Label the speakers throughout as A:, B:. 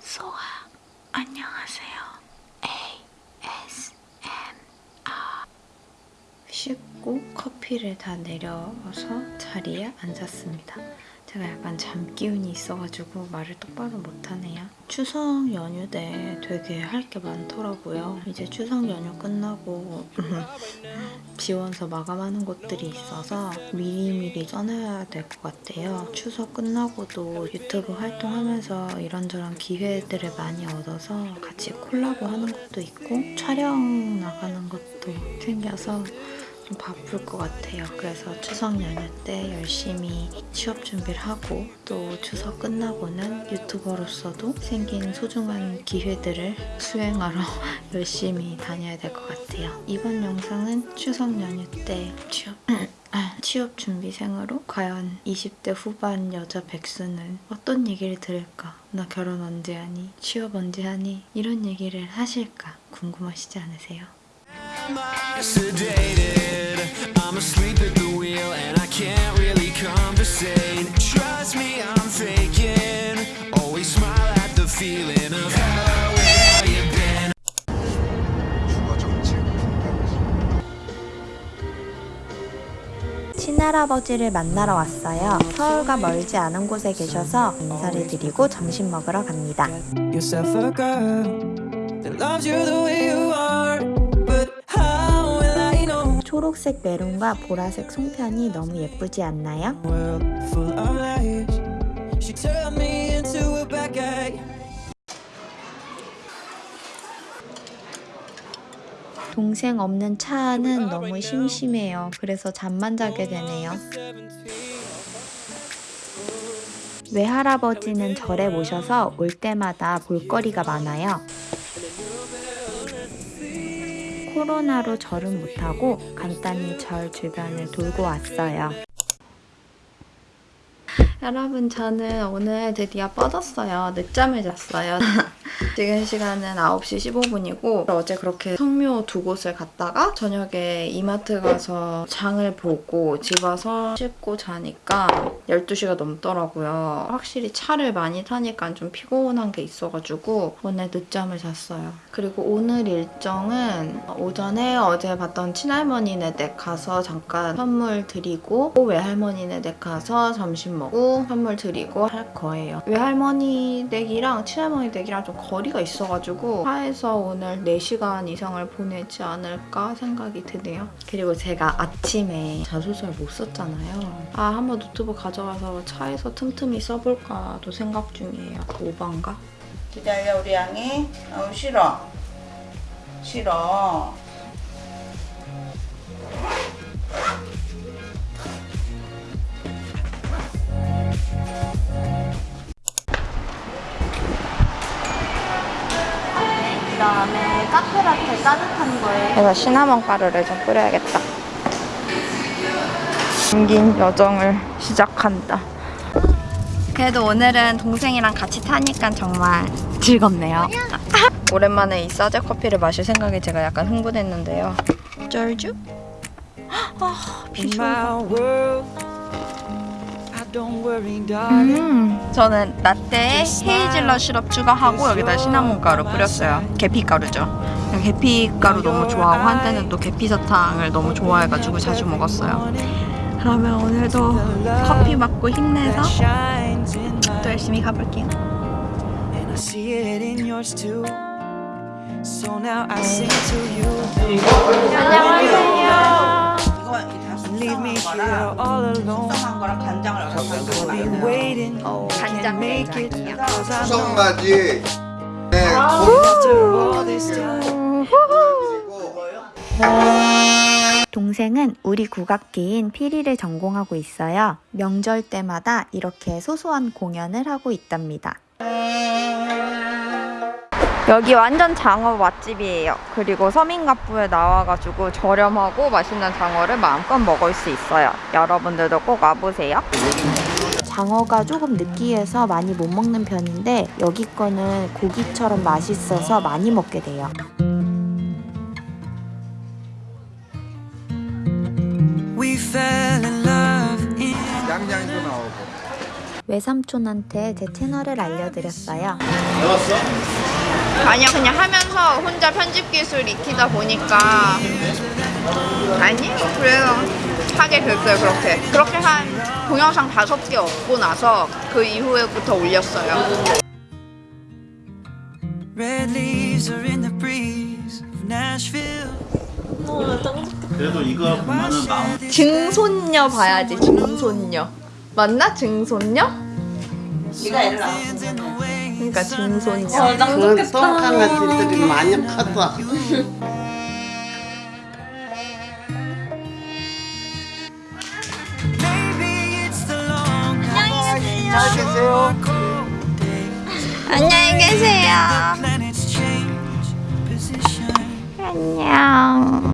A: 소아 안녕하세요. ASMR 씻고 커피를 다 내려서 자리에 앉았습니다. 제가 약간 잠 기운이 있어가지고 말을 똑바로 못하네요. 추석 연휴 때 되게 할 게 많더라고요. 이제 추석 연휴 끝나고 지원서 마감하는 곳들이 있어서 미리미리 써놔야 될 것 같아요. 추석 끝나고도 유튜브 활동하면서 이런저런 기회들을 많이 얻어서 같이 콜라보 하는 것도 있고 촬영 나가는 것도 생겨서 좀 바쁠 것 같아요. 그래서 추석 연휴 때 열심히 취업 준비를 하고 또 추석 끝나고는 유튜버로서도 생긴 소중한 기회들을 수행하러 열심히 다녀야 될 것 같아요. 이번 영상은 추석 연휴 때 취업 취업 준비생으로 과연 20대 후반 여자 백수는 어떤 얘기를 들을까? 나 결혼 언제 하니? 취업 언제 하니? 이런 얘기를 하실까? 궁금하시지 않으세요? 친할아버지를 만나러 왔어요. 서울과 멀지 않은 곳에 계셔서 인사를 드리고 점심 먹으러 갑니다. 초록색 메론과 보라색 송편이 너무 예쁘지 않나요? 동생 없는 차 안은 너무 심심해요. 그래서 잠만 자게 되네요. 외할아버지는 절에 모셔서 올 때마다 볼거리가 많아요. 코로나로 절은 못하고 간단히 절 주변을 돌고 왔어요. 여러분 저는 오늘 드디어 뻗었어요. 늦잠을 잤어요. 지금 시간은 9시 15분이고 어제 그렇게 성묘 두 곳을 갔다가 저녁에 이마트 가서 장을 보고 집 와서 씻고 자니까 12시가 넘더라고요. 확실히 차를 많이 타니까 좀 피곤한 게 있어가지고 오늘 늦잠을 잤어요. 그리고 오늘 일정은 오전에 어제 봤던 친할머니네 댁 가서 잠깐 선물 드리고 또 외할머니네 댁 가서 점심 먹고 선물 드리고 할 거예요. 외할머니 댁이랑 친할머니 댁이랑 좀 거리가 있어가지고 차에서 오늘 4시간 이상을 보내지 않을까 생각이 드네요. 그리고 제가 아침에 자소서를 못 썼잖아요. 아 한번 노트북 가져가서 차에서 틈틈이 써볼까도 생각 중이에요. 오반가?
B: 기다려 우리 양이 어, 싫어 싫어
A: 그다음에 카페라테 따뜻한 거에 그래서 시나몬 가루를 좀 뿌려야겠다. 긴 여정을 시작한다. 그래도 오늘은 동생이랑 같이 타니까 정말 즐겁네요. 오랜만에 이 사제 커피를 마실 생각에 제가 약간 흥분했는데요. 쩔주? 아, 비주얼. 음, 저는 라떼에 헤이즐넛 시럽 추가하고 여기다 시나몬 가루 뿌렸어요. 계피 가루죠. 계피 가루 너무 좋아하고 한때는 또 계피 사탕을 너무 좋아해가지고 자주 먹었어요. 그러면 오늘도 커피 맞고 힘내서 또 열심히 가볼게요.
C: in
B: 간장.
A: 된장이요.
C: 'cause I know
D: 수성맞이 네,
C: time.
A: 동생은 우리 국악기인 피리를 전공하고 있어요. 명절 때마다 이렇게 소소한 공연을 하고 있답니다. 여기 완전 장어 맛집이에요. 그리고 서민갑부에 나와가지고 저렴하고 맛있는 장어를 마음껏 먹을 수 있어요. 여러분들도 꼭 와보세요. 장어가 조금 느끼해서 많이 못 먹는 편인데 여기 거는 고기처럼 맛있어서 많이 먹게 돼요.
D: 양양도 나오고
E: 외삼촌한테 제 채널을 알려드렸어요.
A: 아니야 그냥 하면서 혼자 편집 기술 익히다 보니까 아니 그래요 하게 됐어요 그렇게 그렇게 한 동영상 다섯 개 얻고 나서 그 이후에부터 올렸어요.
F: 그래도 이거 보면은 마음
A: 증손녀 봐야지 증손녀 맞나 증손녀?
C: 네가 애를 낳았어.
A: 그러니까 증손녀
G: 그 똥강아지들이 많이 컸어.
H: 계세요.
A: 안녕히 계세요. 안녕.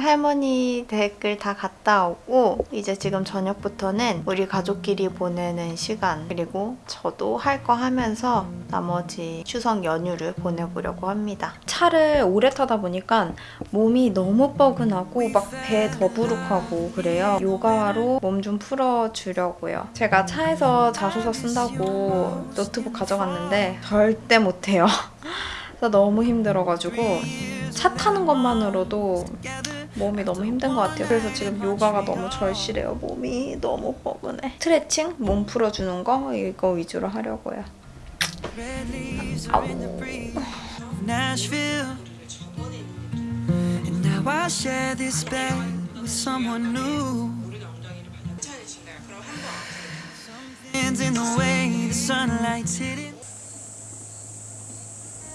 A: 할머니 댁을 다 갔다 오고 이제 지금 저녁부터는 우리 가족끼리 보내는 시간 그리고 저도 할 거 하면서 나머지 추석 연휴를 보내보려고 합니다. 차를 오래 타다 보니까 몸이 너무 뻐근하고 막 배 더부룩하고 그래요. 요가로 몸 좀 풀어주려고요. 제가 차에서 자소서 쓴다고 노트북 가져갔는데 절대 못해요. 너무 힘들어가지고 차 타는 것만으로도 몸이 너무 힘든 것 같아요. 그래서 지금 요가가 너무 절실해요. 몸이 너무 뻐근해. 스트레칭, 몸 풀어주는 거 이거 위주로 하려고요. 아우.
I: In the way the sunlight's hitting.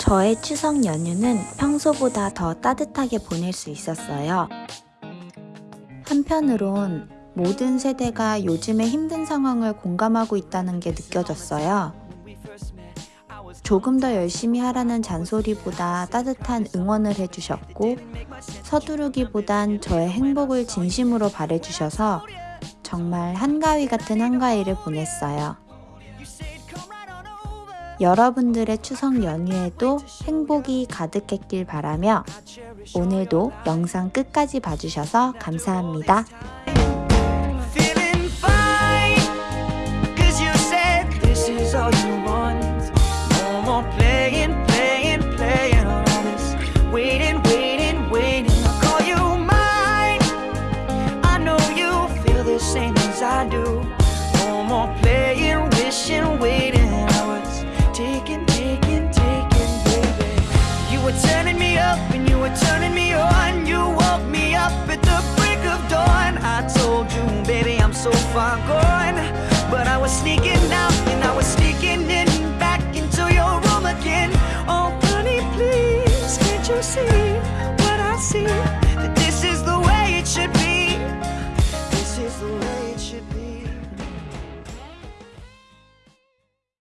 E: 저의 추석 연휴는 평소보다 더 따뜻하게 보낼 수 있었어요. 한편으론 모든 세대가 요즘의 힘든 상황을 공감하고 있다는 게 느껴졌어요. 조금 더 열심히 하라는 잔소리보다 따뜻한 응원을 해주셨고, 서두르기보단 저의 행복을 진심으로 바래주셔서 정말 한가위 같은 한가위를 보냈어요. 여러분들의 추석 연휴에도 행복이 가득했길 바라며 오늘도 영상 끝까지 봐주셔서 감사합니다.
I: Far gone.